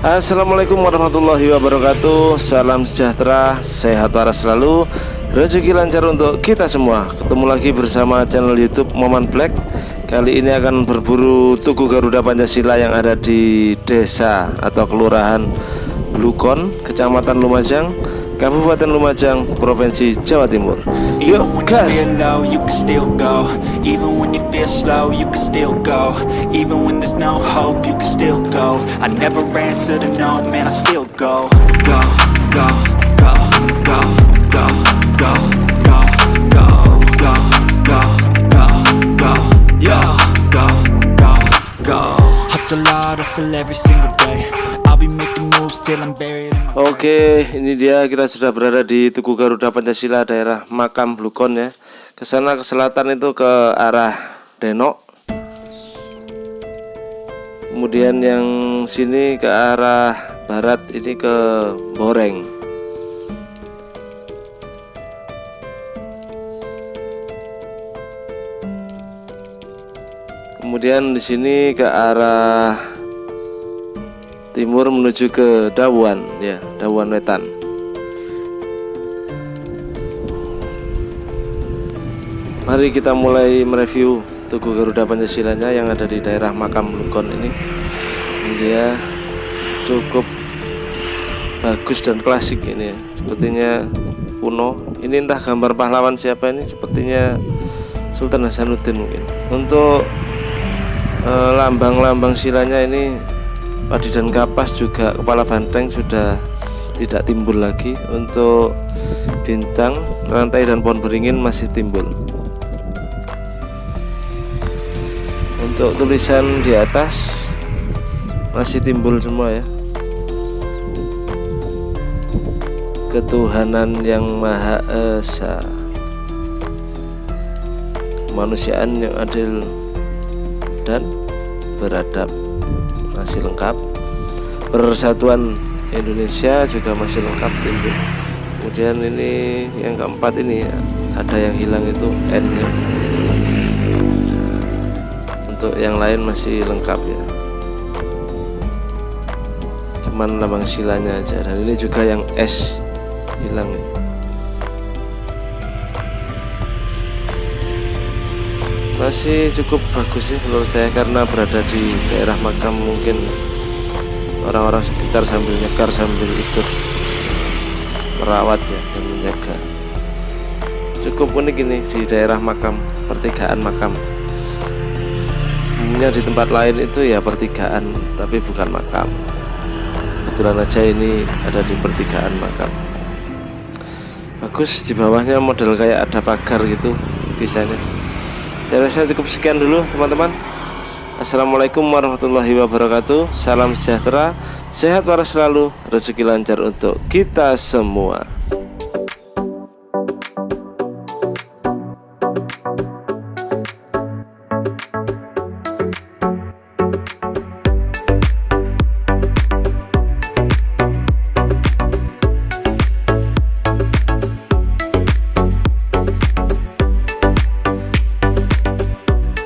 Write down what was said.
Assalamualaikum warahmatullahi wabarakatuh. Salam sejahtera, sehat waras selalu. Rezeki lancar untuk kita semua. Ketemu lagi bersama channel youtube Moman Black. Kali ini akan berburu Tugu Garuda Pancasila yang ada di desa atau kelurahan Blukon, Kecamatan Lumajang Kabupaten Lumajang, Provinsi Jawa Timur. Yuk gas! Hustle hard, hustle every single day Oke, ini dia kita sudah berada di Tugu Garuda Pancasila daerah Makam Blukon ya. Ke sana ke selatan itu ke arah Denok. Kemudian yang sini ke arah barat ini ke Boreng. Kemudian di sini ke arah timur menuju ke Dawan ya Dawan Wetan. Mari kita mulai mereview Tugu Garuda Pancasilanya yang ada di daerah Makam Lukon ini. Dia cukup bagus dan klasik ini ya. sepertinya kuno. Ini entah gambar pahlawan siapa ini sepertinya Sultan Hasanuddin mungkin. Untuk eh, lambang-lambang silanya ini padi dan kapas juga kepala banteng sudah tidak timbul lagi. Untuk bintang rantai dan pohon beringin masih timbul. Untuk tulisan di atas masih timbul semua ya. Ketuhanan yang maha esa. Kemanusiaan yang adil dan beradab masih lengkap. Persatuan Indonesia juga masih lengkap timbul kemudian ini yang keempat ini ya, ada yang hilang itu N -nya. untuk yang lain masih lengkap ya. Cuman lambang silanya aja. Dan ini juga yang S hilang nih masih cukup bagus sih menurut saya karena berada di daerah makam mungkin orang-orang sekitar sambil nyekar sambil ikut merawat ya dan menjaga. Cukup unik ini di daerah makam pertigaan makam. Umumnya di tempat lain itu ya pertigaan tapi bukan makam. Kebetulan aja ini ada di pertigaan makam. Bagus di bawahnya model kayak ada pagar gitu bisanya saya rasa cukup sekian dulu teman-teman. Assalamualaikum warahmatullahi wabarakatuh. Salam sejahtera. Sehat waras selalu. Rezeki lancar untuk kita semua